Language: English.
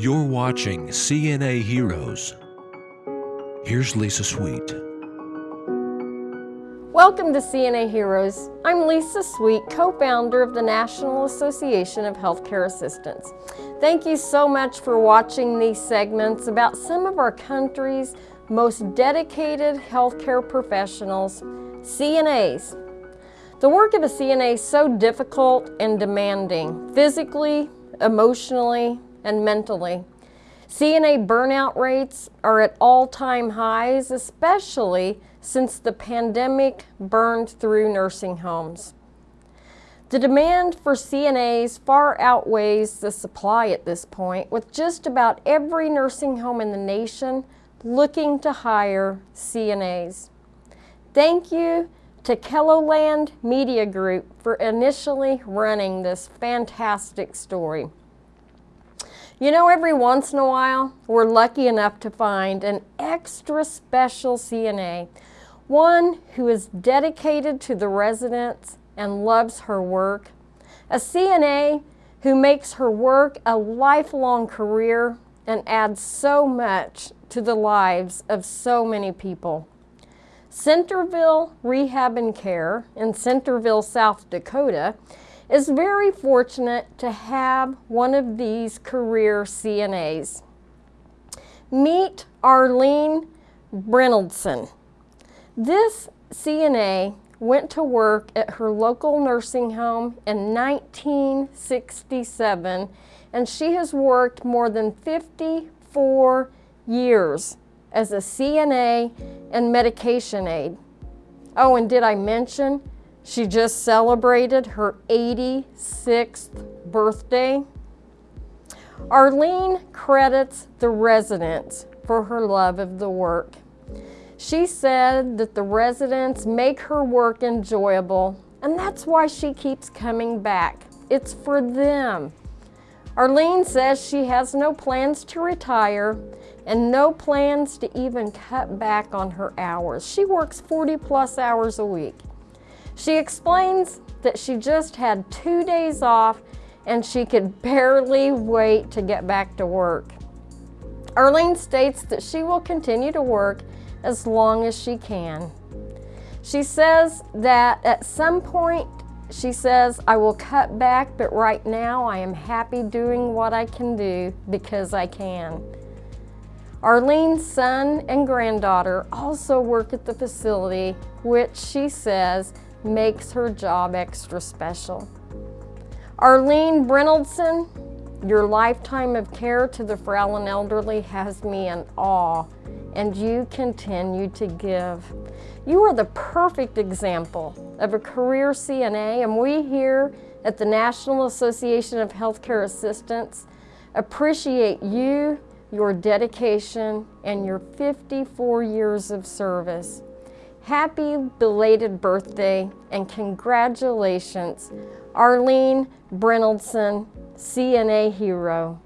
You're watching CNA Heroes. Here's Lisa Sweet. Welcome to CNA Heroes. I'm Lisa Sweet, co-founder of the National Association of Healthcare Assistants. Thank you so much for watching these segments about some of our country's most dedicated healthcare professionals, CNAs. The work of a CNA is so difficult and demanding, physically, emotionally, and mentally. CNA burnout rates are at all-time highs, especially since the pandemic burned through nursing homes. The demand for CNAs far outweighs the supply at this point, with just about every nursing home in the nation looking to hire CNAs. Thank you to KELOLAND Media Group for initially running this fantastic story. You know, every once in a while, we're lucky enough to find an extra special CNA, one who is dedicated to the residents and loves her work, a CNA who makes her work a lifelong career and adds so much to the lives of so many people. Centerville Rehab and Care in Centerville, South Dakota is very fortunate to have one of these career CNAs. Meet Arlene Brynildson. This CNA went to work at her local nursing home in 1967 and she has worked more than 54 years as a CNA and medication aide. Oh, and did I mention she just celebrated her 86th birthday. Arlene credits the residents for her love of the work. She said that the residents make her work enjoyable, and that's why she keeps coming back. It's for them. Arlene says she has no plans to retire and no plans to even cut back on her hours. She works 40 plus hours a week. She explains that she just had two days off and she could barely wait to get back to work. Arlene states that she will continue to work as long as she can. She says that at some point, she says, I will cut back, but right now I am happy doing what I can do because I can. Arlene's son and granddaughter also work at the facility, which she says makes her job extra special. Arlene Brynildson, your lifetime of care to the frail and elderly has me in awe, and you continue to give. You are the perfect example of a career CNA, and we here at the National Association of Healthcare Assistants appreciate you, your dedication, and your 54 years of service. Happy belated birthday and congratulations, Arlene Brynildson, CNA Hero.